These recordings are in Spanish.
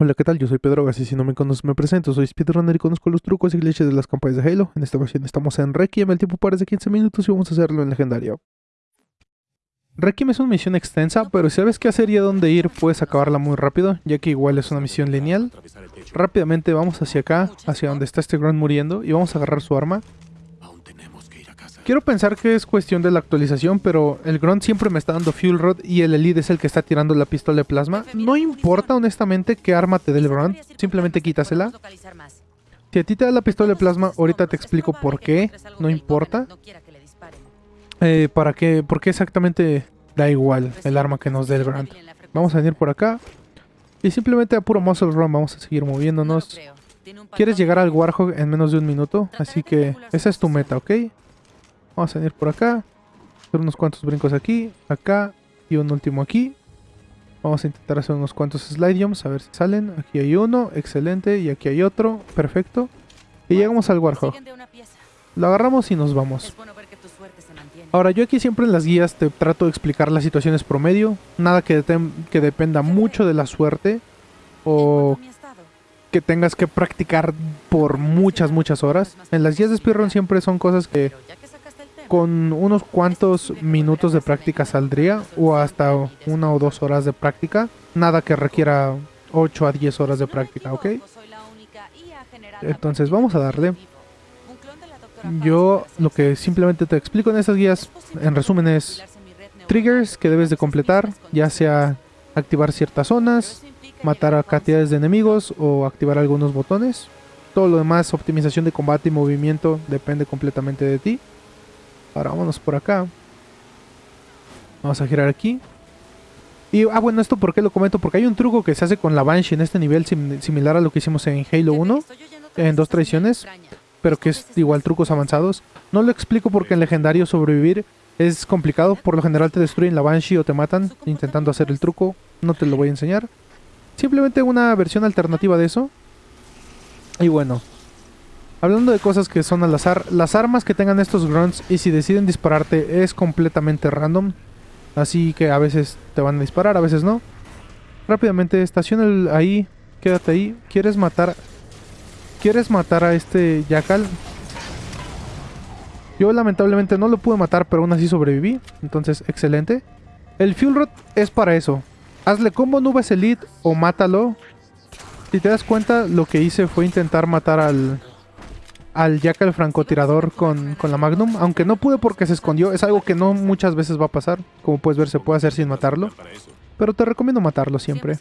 Hola, ¿qué tal? Yo soy Pedro Gas y si no me conoces me presento. Soy speedrunner y conozco los trucos y glitches de las campañas de Halo. En esta ocasión estamos en Requiem, el tiempo parece 15 minutos y vamos a hacerlo en legendario. Requiem es una misión extensa, pero si sabes qué hacer y a dónde ir, puedes acabarla muy rápido, ya que igual es una misión lineal. Rápidamente vamos hacia acá, hacia donde está este Grunt muriendo, y vamos a agarrar su arma. Quiero pensar que es cuestión de la actualización, pero el Grunt siempre me está dando Fuel Rod y el Elite es el que está tirando la pistola de plasma. No importa honestamente qué arma te dé el Grunt, simplemente quítasela. Si a ti te da la pistola de plasma, ahorita te explico por qué, no importa. Eh, para qué, por qué exactamente da igual el arma que nos dé el Grunt. Vamos a venir por acá y simplemente a puro muscle run vamos a seguir moviéndonos. Quieres llegar al Warhog en menos de un minuto, así que esa es tu meta, ¿ok? Vamos a venir por acá. Hacer unos cuantos brincos aquí, acá y un último aquí. Vamos a intentar hacer unos cuantos slide jumps, a ver si salen. Aquí hay uno, excelente. Y aquí hay otro, perfecto. Y llegamos al Warhog. Lo agarramos y nos vamos. Ahora, yo aquí siempre en las guías te trato de explicar las situaciones promedio. Nada que, que dependa mucho de la suerte. O que tengas que practicar por muchas, muchas horas. En las guías de speedrun siempre son cosas que con unos cuantos minutos de práctica saldría o hasta una o dos horas de práctica. Nada que requiera 8 a 10 horas de práctica, ¿ok? Entonces vamos a darle. Yo lo que simplemente te explico en estas guías, en resumen, es triggers que debes de completar, ya sea activar ciertas zonas, matar a cantidades de enemigos o activar algunos botones. Todo lo demás, optimización de combate y movimiento, depende completamente de ti. Ahora vámonos por acá. Vamos a girar aquí. Y, ah, bueno, esto por qué lo comento, porque hay un truco que se hace con la Banshee en este nivel similar a lo que hicimos en Halo 1, en dos traiciones, pero que es igual trucos avanzados. No lo explico porque en legendario sobrevivir es complicado, por lo general te destruyen la Banshee o te matan intentando hacer el truco, no te lo voy a enseñar. Simplemente una versión alternativa de eso. Y bueno, Hablando de cosas que son al azar, las armas que tengan estos grunts y si deciden dispararte es completamente random. Así que a veces te van a disparar, a veces no. Rápidamente, estaciona ahí, quédate ahí. ¿Quieres matar ¿Quieres matar a este Jackal? Yo lamentablemente no lo pude matar, pero aún así sobreviví. Entonces, excelente. El Fuel Rod es para eso. Hazle combo nubes elite o mátalo. Si te das cuenta, lo que hice fue intentar matar al, al Jack el francotirador con, con, la Magnum. Aunque no pude porque se escondió. Es algo que no muchas veces va a pasar. Como puedes ver, se puede hacer sin matarlo. Pero te recomiendo matarlo siempre.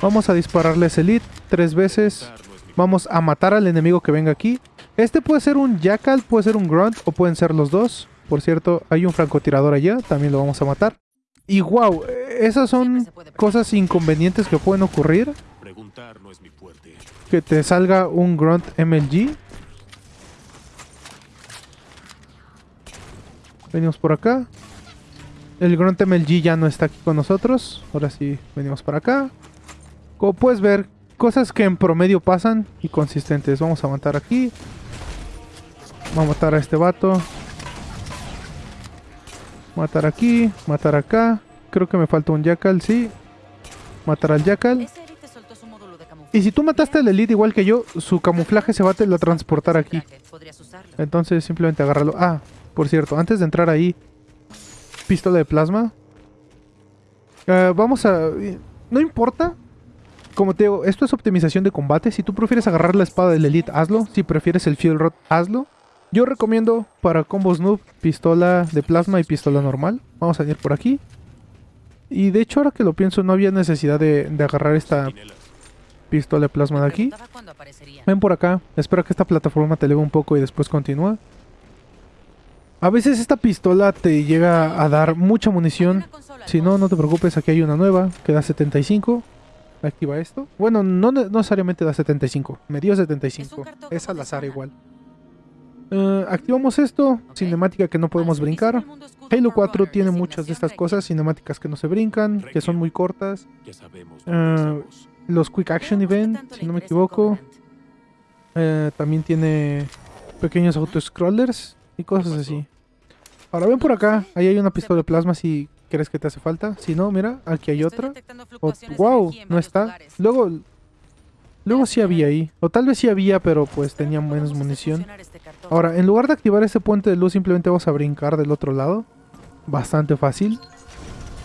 Vamos a dispararle ese Elite tres veces. Vamos a matar al enemigo que venga aquí. Este puede ser un Jackal, puede ser un Grunt o pueden ser los dos. Por cierto, hay un francotirador allá. También lo vamos a matar. Y wow, esas son cosas inconvenientes que pueden ocurrir. Que te salga un Grunt MLG Venimos por acá. El Grunt MLG ya no está aquí con nosotros. Ahora sí, venimos para acá. Como puedes ver, cosas que en promedio pasan y consistentes. Vamos a matar aquí. Vamos a matar a este vato. Matar aquí, matar acá. Creo que me falta un Jackal, sí. Matar al Jackal. Y si tú mataste al Elite igual que yo, su camuflaje se va a teletransportar aquí. Entonces simplemente agárralo. Ah, por cierto, antes de entrar ahí, pistola de plasma. Eh, vamos a... No importa. Como te digo, esto es optimización de combate. Si tú prefieres agarrar la espada del Elite, hazlo. Si prefieres el Fuel Rod, hazlo. Yo recomiendo para combos noob, pistola de plasma y pistola normal. Vamos a ir por aquí. Y de hecho, ahora que lo pienso, no había necesidad de, de agarrar esta pistola de plasma de aquí. Ven por acá. Espero que esta plataforma te eleve un poco y después continúa. A veces esta pistola te llega a dar mucha munición. Si no, no te preocupes, aquí hay una nueva que da 75. Activa esto. Bueno, no, necesariamente da 75. Me dio 75. Es al azar igual. Eh, activamos esto. Cinemática que no podemos brincar. Halo 4 tiene muchas de estas cosas. Cinemáticas que no se brincan, que son muy cortas. Eh, los Quick Action Event, si no me equivoco. Eh, también tiene pequeños auto-scrollers y cosas así. Ahora ven por acá, ahí hay una pistola de plasma si crees que te hace falta. Si no, mira, aquí hay otra. Wow, no está. Luego, Luego sí había ahí. O tal vez sí había, pero pues tenía menos munición. este. Ahora, en lugar de activar este puente de luz, simplemente vamos a brincar del otro lado. Bastante fácil.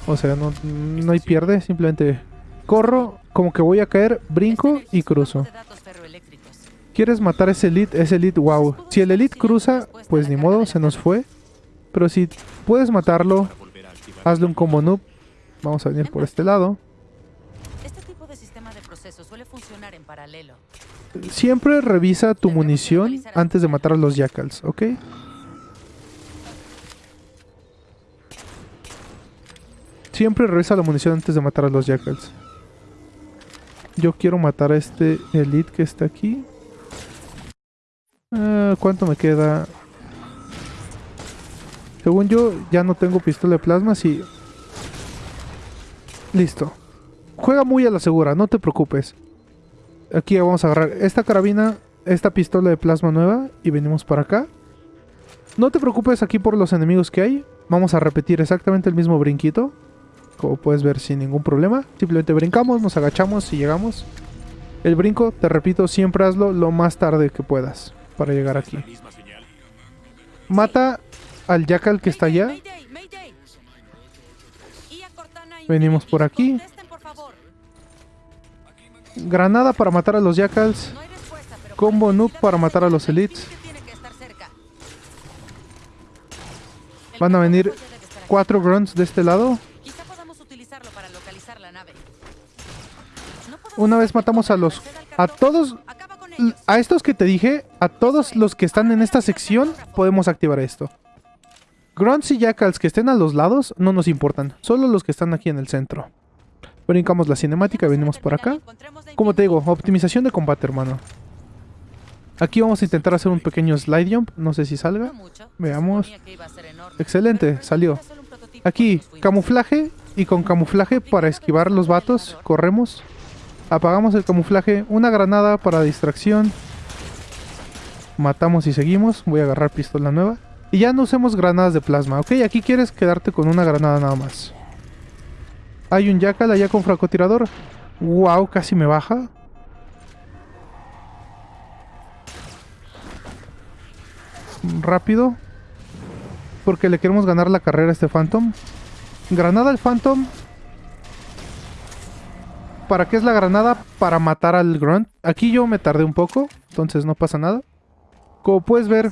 O sea, no, no hay pierde. Simplemente corro, como que voy a caer, brinco en el y cruzo. ¿Quieres matar ese elite? Ese elite, wow. Si el elite cruza, pues ni modo, se nos fue. Pero si puedes matarlo, hazle un combo noob. Vamos a venir por este lado. Este. Siempre revisa tu munición antes de matar a los jackals, ¿ok? Siempre revisa la munición antes de matar a los jackals. Yo quiero matar a este elite que está aquí. ¿Cuánto me queda? Según yo, ya no tengo pistola de plasma, sí. Listo. Juega muy a la segura, no te preocupes. Aquí vamos a agarrar esta carabina, esta pistola de plasma nueva y venimos para acá. No te preocupes aquí por los enemigos que hay. Vamos a repetir exactamente el mismo brinquito. Como puedes ver sin ningún problema. Simplemente brincamos, nos agachamos y llegamos. El brinco, te repito, siempre hazlo lo más tarde que puedas para llegar aquí. Mata al jackal que está allá. Venimos por aquí. Granada para matar a los jackals. Combo necesidad para matar a los elites. Van a venir cuatro grunts de este lado. Una vez matamos a los... A todos... A estos que te dije, a todos los que están en esta sección, podemos activar esto. Grunts y Jackals que estén a los lados no nos importan, solo los que están aquí en el centro. Brincamos la cinemática, venimos por acá. Como te digo, optimización de combate, hermano. Aquí vamos a intentar hacer un pequeño slide jump, no sé si salga. Veamos. Excelente, salió. Aquí, camuflaje y con camuflaje para esquivar los vatos, corremos. Apagamos el camuflaje, una granada para distracción. Matamos y seguimos. Voy a agarrar pistola nueva. Y ya no usemos granadas de plasma, ¿ok? Aquí quieres quedarte con una granada nada más. Hay un jackal allá con francotirador. Wow, casi me baja. Rápido. Porque le queremos ganar la carrera a este Phantom. Granada al Phantom. ¿Para qué es la granada? Para matar al Grunt. Aquí yo me tardé un poco, entonces no pasa nada. Como puedes ver,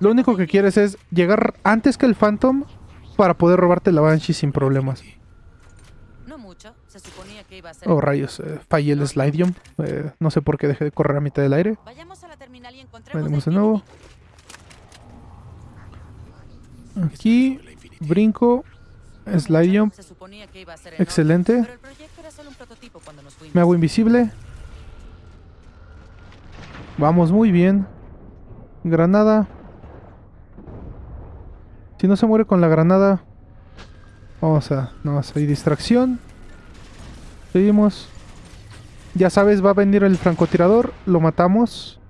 lo único que quieres es llegar antes que el Phantom para poder robarte la Banshee sin problemas. No mucho. Se suponía que iba a ser. Oh, rayos, eh, fallé el slide jump. Eh, no sé por qué dejé de correr a mitad del aire. Vayamos a la terminal y Venimos de nuevo. Aquí, brinco, enorme, Excelente. Me hago invisible. Vamos muy bien. Granada. Si no se muere con la granada. Vamos a... No, hay distracción. Seguimos. Ya sabes, va a venir el francotirador. Lo matamos.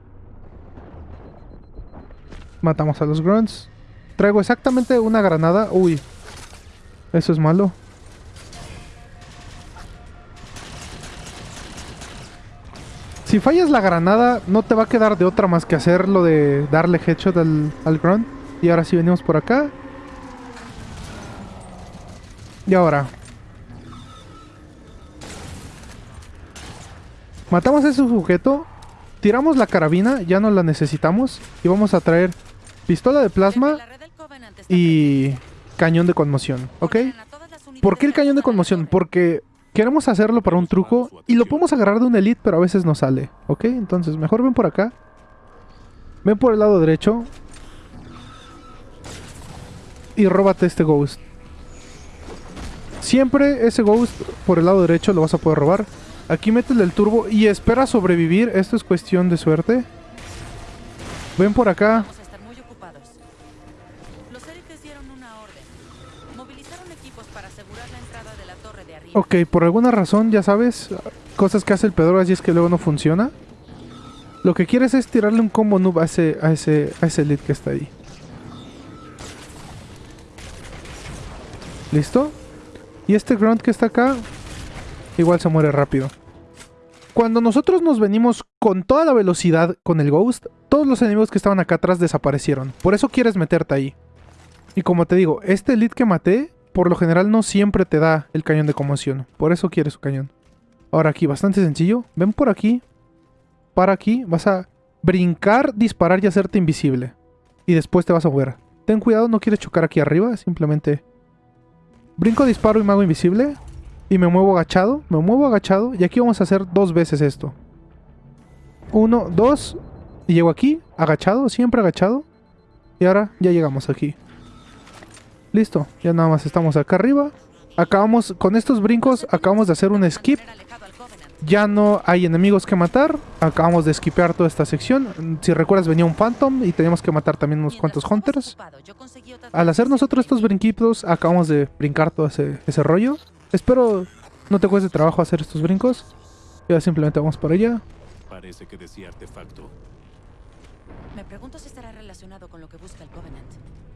Matamos a los grunts. Traigo exactamente una granada. Uy. Eso es malo. Si fallas la granada, no te va a quedar de otra más que hacer lo de darle headshot al, al grunt. Y ahora sí venimos por acá. Y ahora. Matamos a ese sujeto. Tiramos la carabina, ya no la necesitamos. Y vamos a traer pistola de plasma y cañón de conmoción, ¿ok? ¿Por qué el cañón de conmoción? Porque queremos hacerlo para un truco y lo podemos agarrar de un elite, pero a veces no sale, ¿ok? Entonces, mejor ven por acá. Ven por el lado derecho. Y róbate este ghost. Siempre ese ghost por el lado derecho lo vas a poder robar. Aquí métele el turbo y espera sobrevivir. Esto es cuestión de suerte. Ven por acá. Ok, por alguna razón, ya sabes, cosas que hace el Pedro y es que luego no funciona. Lo que quieres es tirarle un combo noob a ese, a ese, a ese lead que está ahí. ¿Listo? Y este grunt que está acá, igual se muere rápido. Cuando nosotros nos venimos con toda la velocidad con el Ghost, todos los enemigos que estaban acá atrás desaparecieron. Por eso quieres meterte ahí. Y como te digo, este elite que maté, por lo general no siempre te da el cañón de conmoción. Por eso quieres su cañón. Ahora aquí, bastante sencillo. Ven por aquí. Para aquí. Vas a brincar, disparar y hacerte invisible. Y después te vas a mover. Ten cuidado, no quieres chocar aquí arriba. Simplemente brinco, disparo y me hago invisible. Y me muevo agachado. Me muevo agachado. Y aquí vamos a hacer dos veces esto. Uno, dos. Y llego aquí, agachado, siempre agachado. Y ahora ya llegamos aquí. Listo, ya nada más estamos acá arriba. Acabamos, con estos brincos, acabamos de hacer un skip. Ya no hay enemigos que matar. Acabamos de skipear toda esta sección. Si recuerdas, venía un Phantom y teníamos que matar también unos cuantos Hunters. Al hacer nosotros estos brinquitos, acabamos de brincar todo ese, ese rollo. Espero no te cueste trabajo hacer estos brincos. Ya simplemente vamos para allá. Parece que decía artefacto. Me pregunto si estará relacionado con lo que busca el Covenant.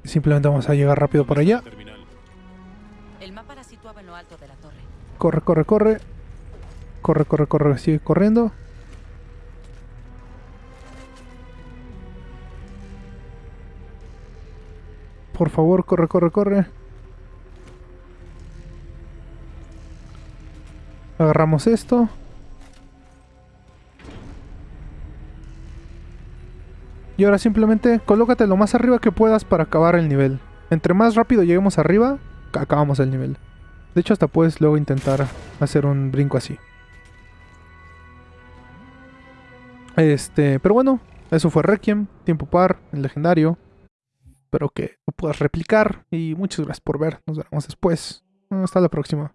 Simplemente vamos a llegar rápido por allá. El mapa la situaba en lo alto de la torre. Corre, corre, corre. Corre, corre, corre. Sigue corriendo. Por favor, corre, corre, corre. Agarramos esto. Y ahora simplemente colócate lo más arriba que puedas para acabar el nivel. Entre más rápido lleguemos arriba, ca- acabamos el nivel. De hecho, hasta puedes luego intentar hacer un brinco así. Este, pero bueno, eso fue Requiem, tiempo par, el legendario. Espero que lo puedas replicar y muchas gracias por ver. Nos vemos después. Hasta la próxima.